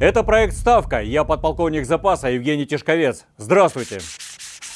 Это проект «Ставка». Я подполковник запаса Евгений Тишковец. Здравствуйте.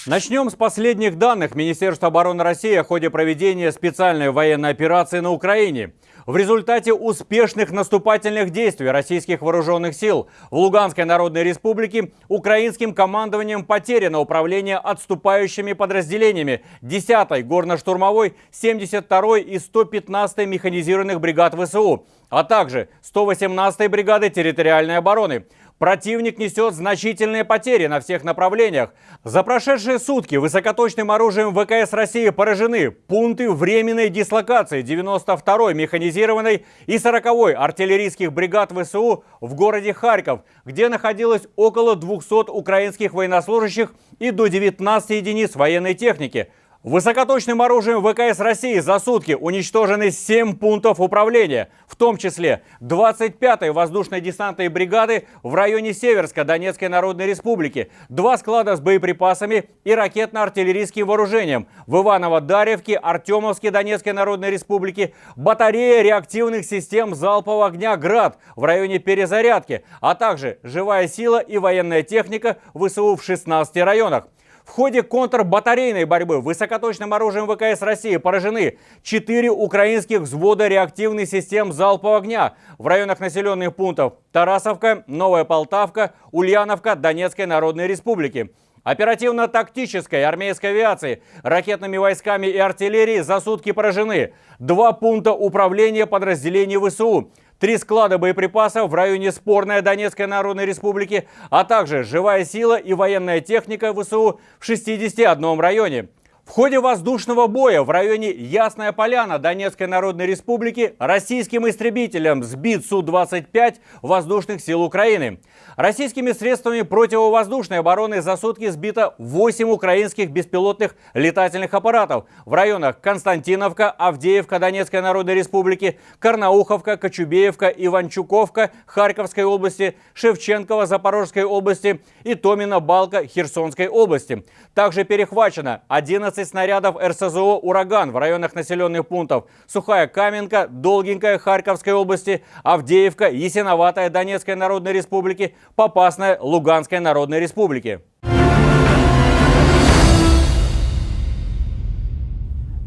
Начнем с последних данных Министерства обороны России о ходе проведения специальной военной операции на Украине. В результате успешных наступательных действий российских вооруженных сил в Луганской Народной Республике украинским командованием потеряно управление отступающими подразделениями 10-й горно-штурмовой, 72-й и 115-й механизированных бригад ВСУ, а также 118-й бригады территориальной обороны. Противник несет значительные потери на всех направлениях. За прошедшие сутки высокоточным оружием ВКС России поражены пункты временной дислокации 92-й механизированной и 40-й артиллерийских бригад ВСУ в городе Харьков, где находилось около 200 украинских военнослужащих и до 19 единиц военной техники – Высокоточным оружием ВКС России за сутки уничтожены 7 пунктов управления, в том числе 25-й воздушной десантной бригады в районе Северска Донецкой Народной Республики, два склада с боеприпасами и ракетно-артиллерийским вооружением в Иваново-Дарьевке, Артемовске Донецкой Народной Республики, батарея реактивных систем залпового огня «Град» в районе Перезарядки, а также живая сила и военная техника ВСУ в 16 районах. В ходе контрбатарейной борьбы высокоточным оружием ВКС России поражены 4 украинских взвода реактивных систем залпового огня в районах населенных пунктов Тарасовка, Новая Полтавка, Ульяновка Донецкой Народной Республики. Оперативно-тактической армейской авиации, ракетными войсками и артиллерией за сутки поражены. Два пункта управления подразделений ВСУ, три склада боеприпасов в районе спорной Донецкой Народной Республики, а также живая сила и военная техника ВСУ в 61 районе. В ходе воздушного боя в районе Ясная Поляна Донецкой Народной Республики российским истребителем сбит Су-25 воздушных сил Украины. Российскими средствами противовоздушной обороны за сутки сбито 8 украинских беспилотных летательных аппаратов в районах Константиновка, Авдеевка Донецкой Народной Республики, Карнауховка, Кочубеевка, Иванчуковка Харьковской области, Шевченкова Запорожской области и Томина-Балка Херсонской области. Также перехвачено 11 снарядов РСЗО «Ураган» в районах населенных пунктов Сухая Каменка, Долгенькая Харьковской области, Авдеевка, Ясиноватая Донецкой Народной Республики, Попасная Луганской Народной Республики.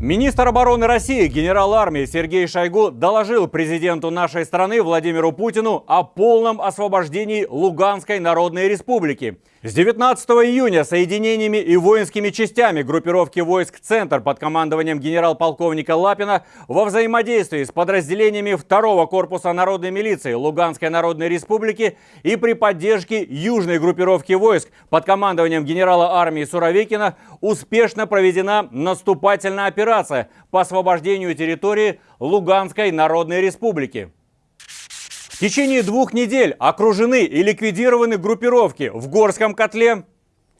Министр обороны России, генерал армии Сергей Шойгу доложил президенту нашей страны Владимиру Путину о полном освобождении Луганской Народной Республики. С 19 июня соединениями и воинскими частями группировки войск «Центр» под командованием генерал-полковника Лапина во взаимодействии с подразделениями 2 корпуса народной милиции Луганской Народной Республики и при поддержке южной группировки войск под командованием генерала армии Суровикина успешно проведена наступательная операция по освобождению территории Луганской Народной Республики. В течение двух недель окружены и ликвидированы группировки в Горском котле,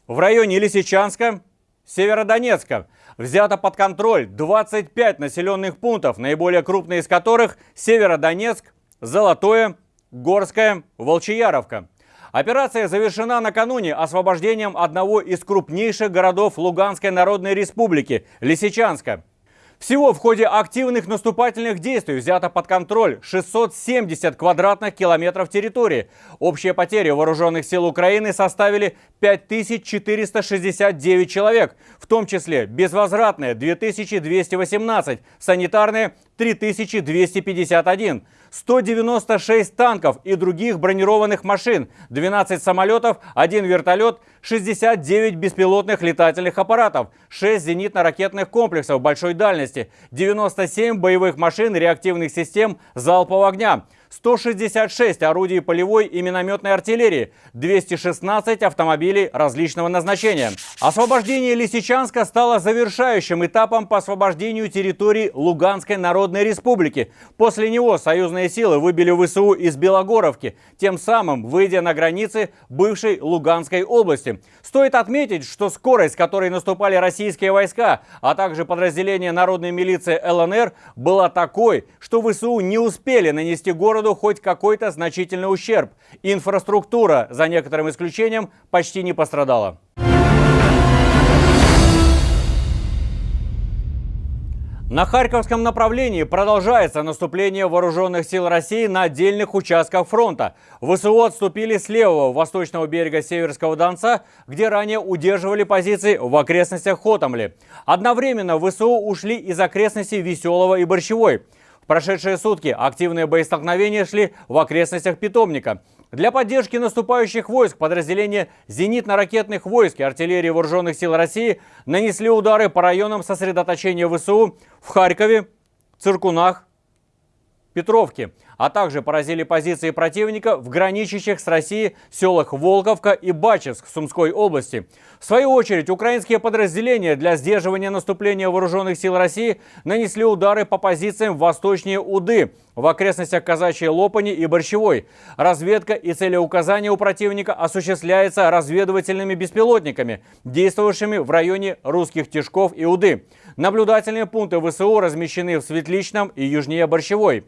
в районе Лисичанска, Северодонецка. Взято под контроль 25 населенных пунктов, наиболее крупные из которых Северодонецк, Золотое, Горское, Волчияровка. Операция завершена накануне освобождением одного из крупнейших городов Луганской Народной Республики – Лисичанска. Всего в ходе активных наступательных действий взято под контроль 670 квадратных километров территории. Общие потери вооруженных сил Украины составили 5469 человек, в том числе безвозвратные 2218, санитарные 3251. 196 танков и других бронированных машин, 12 самолетов, 1 вертолет, 69 беспилотных летательных аппаратов, 6 зенитно-ракетных комплексов большой дальности, 97 боевых машин реактивных систем залпового огня, 166 орудий полевой и минометной артиллерии, 216 автомобилей различного назначения. Освобождение Лисичанска стало завершающим этапом по освобождению территории Луганской Народной Республики. После него союзные силы выбили ВСУ из Белогоровки, тем самым выйдя на границы бывшей Луганской области. Стоит отметить, что скорость, с которой наступали российские войска, а также подразделения народной милиции ЛНР, была такой, что ВСУ не успели нанести городу городу хоть какой-то значительный ущерб. Инфраструктура, за некоторым исключением, почти не пострадала. На Харьковском направлении продолжается наступление вооруженных сил России на отдельных участках фронта. ВСУ отступили с левого восточного берега Северского Донца, где ранее удерживали позиции в окрестностях Хотомли. Одновременно ВСУ ушли из окрестностей Веселого и Борщевой. Прошедшие сутки активные боестолкновения шли в окрестностях Питомника. Для поддержки наступающих войск подразделения зенитно-ракетных войск и артиллерии Вооруженных сил России нанесли удары по районам сосредоточения ВСУ в Харькове, Циркунах, Петровке а также поразили позиции противника в граничащих с Россией селах Волковка и Бачевск Сумской области. В свою очередь, украинские подразделения для сдерживания наступления вооруженных сил России нанесли удары по позициям восточнее Уды, в окрестностях Казачьей Лопани и Борщевой. Разведка и целеуказание у противника осуществляется разведывательными беспилотниками, действовавшими в районе русских Тишков и Уды. Наблюдательные пункты ВСУ размещены в Светличном и южнее Борщевой.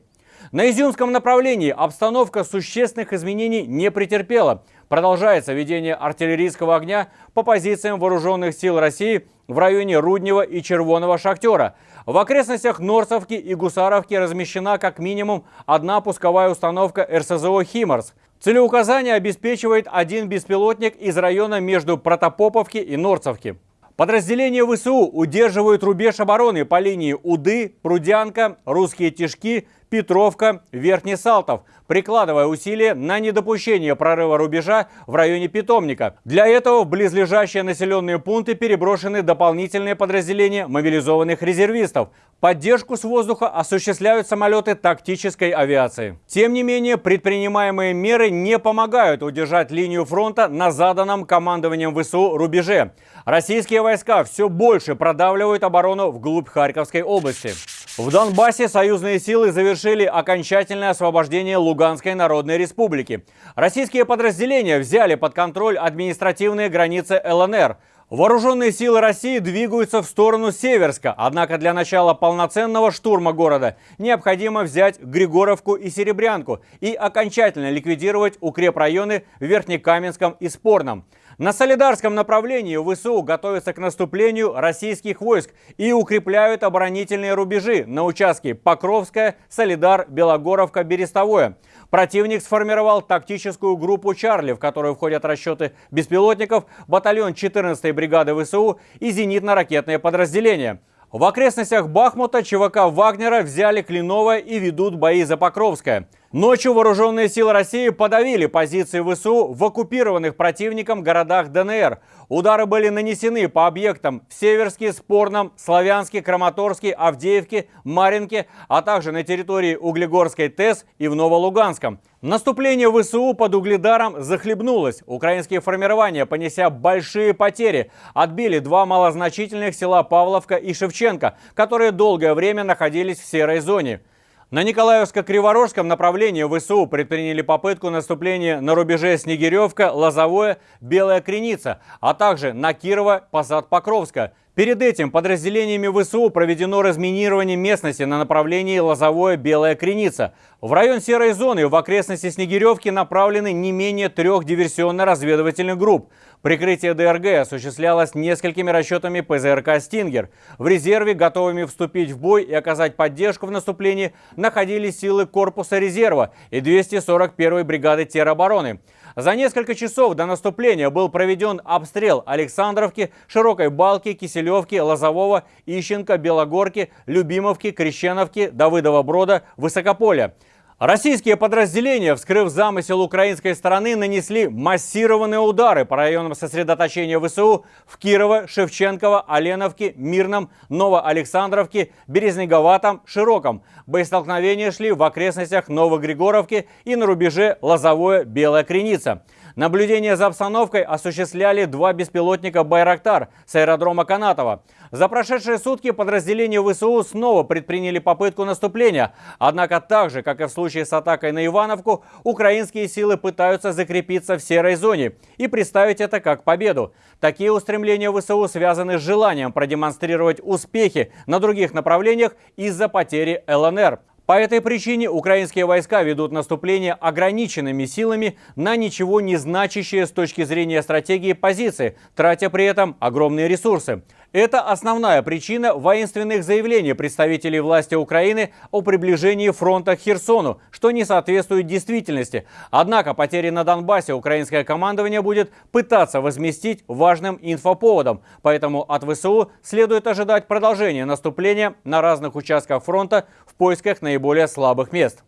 На Изюмском направлении обстановка существенных изменений не претерпела. Продолжается ведение артиллерийского огня по позициям вооруженных сил России в районе Руднева и Червоного Шахтера. В окрестностях Норцовки и Гусаровки размещена как минимум одна пусковая установка РСЗО «Химарс». Целеуказание обеспечивает один беспилотник из района между Протопоповки и Норцовки. Подразделения ВСУ удерживают рубеж обороны по линии Уды, Прудянка, Русские Тишки, Петровка, Верхний Салтов, прикладывая усилия на недопущение прорыва рубежа в районе Питомника. Для этого в близлежащие населенные пункты переброшены дополнительные подразделения мобилизованных резервистов. Поддержку с воздуха осуществляют самолеты тактической авиации. Тем не менее, предпринимаемые меры не помогают удержать линию фронта на заданном командованием ВСУ рубеже. Российские войска все больше продавливают оборону вглубь Харьковской области. В Донбассе союзные силы завершили окончательное освобождение Луганской Народной Республики. Российские подразделения взяли под контроль административные границы ЛНР. Вооруженные силы России двигаются в сторону Северска, однако для начала полноценного штурма города необходимо взять Григоровку и Серебрянку и окончательно ликвидировать укрепрайоны в Верхнекаменском и Спорном. На Солидарском направлении ВСУ готовятся к наступлению российских войск и укрепляют оборонительные рубежи на участке Покровская, Солидар, Белогоровка, Берестовое. Противник сформировал тактическую группу «Чарли», в которую входят расчеты беспилотников, батальон 14-й бригады ВСУ и зенитно-ракетные подразделения. В окрестностях Бахмута ЧВК Вагнера взяли Клиновое и ведут бои за Покровское. Ночью вооруженные силы России подавили позиции ВСУ в оккупированных противником городах ДНР. Удары были нанесены по объектам в Северске, Спорном, Славянске, Краматорске, Авдеевке, Маринке, а также на территории Углегорской ТЭС и в Новолуганском. Наступление ВСУ под Угледаром захлебнулось. Украинские формирования, понеся большие потери, отбили два малозначительных села Павловка и Шевченко, которые долгое время находились в серой зоне. На Николаевско-Криворожском направлении ВСУ предприняли попытку наступления на рубеже Снегиревка, Лозовое, Белая Креница, а также на Кирово, Посад-Покровска. Перед этим подразделениями ВСУ проведено разминирование местности на направлении Лозовое-Белая Креница. В район серой зоны в окрестности Снегиревки направлены не менее трех диверсионно-разведывательных групп. Прикрытие ДРГ осуществлялось несколькими расчетами ПЗРК «Стингер». В резерве, готовыми вступить в бой и оказать поддержку в наступлении, находились силы корпуса резерва и 241-й бригады теробороны. За несколько часов до наступления был проведен обстрел Александровки, Широкой Балки, Киселевки, Лозового, Ищенко, Белогорки, Любимовки, Крещеновки, Давыдова Брода, Высокополя. Российские подразделения, вскрыв замысел украинской стороны, нанесли массированные удары по районам сосредоточения ВСУ в Кирово, Шевченково, Оленовке, Мирном, Новоалександровке, Березнеговатом, Широком. Боестолкновения шли в окрестностях Новогригоровки и на рубеже Лозовое-Белая Креница. Наблюдение за обстановкой осуществляли два беспилотника «Байрактар» с аэродрома Канатова. За прошедшие сутки подразделения ВСУ снова предприняли попытку наступления. Однако так же, как и в случае с атакой на Ивановку, украинские силы пытаются закрепиться в серой зоне и представить это как победу. Такие устремления ВСУ связаны с желанием продемонстрировать успехи на других направлениях из-за потери ЛНР. По этой причине украинские войска ведут наступление ограниченными силами на ничего не значащие с точки зрения стратегии позиции, тратя при этом огромные ресурсы. Это основная причина воинственных заявлений представителей власти Украины о приближении фронта к Херсону, что не соответствует действительности. Однако потери на Донбассе украинское командование будет пытаться возместить важным инфоповодом. Поэтому от ВСУ следует ожидать продолжения наступления на разных участках фронта в поисках наиболее слабых мест.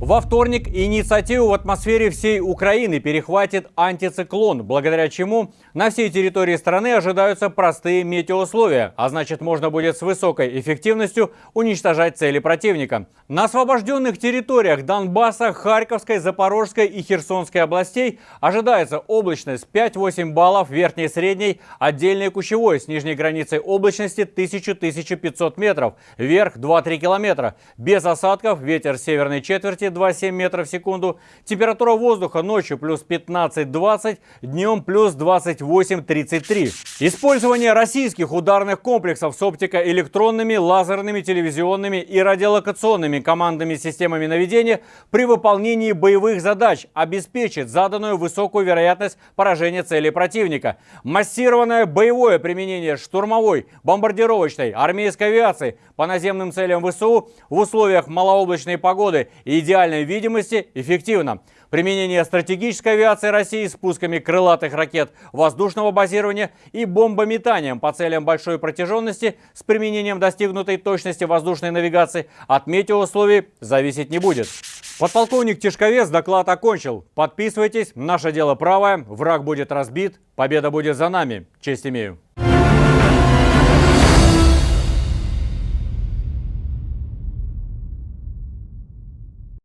Во вторник инициативу в атмосфере всей Украины перехватит антициклон, благодаря чему на всей территории страны ожидаются простые метеоусловия, а значит можно будет с высокой эффективностью уничтожать цели противника. На освобожденных территориях Донбасса, Харьковской, Запорожской и Херсонской областей ожидается облачность 5-8 баллов верхней и средней, отдельной кучевой с нижней границей облачности 1000-1500 метров, вверх 2-3 километра, без осадков, ветер северной четверти 2,7 метров в секунду. Температура воздуха ночью плюс 15-20, днем плюс 28-33. Использование российских ударных комплексов с оптико-электронными, лазерными, телевизионными и радиолокационными командными системами наведения при выполнении боевых задач обеспечит заданную высокую вероятность поражения цели противника. Массированное боевое применение штурмовой, бомбардировочной, армейской авиации по наземным целям ВСУ в условиях малооблачной погоды и идеально идеальной видимости эффективно. Применение стратегической авиации России с пусками крылатых ракет воздушного базирования и бомбометанием по целям большой протяженности с применением достигнутой точности воздушной навигации от метеоусловий зависеть не будет. Подполковник Тишковец доклад окончил. Подписывайтесь, наше дело правое, враг будет разбит, победа будет за нами. Честь имею.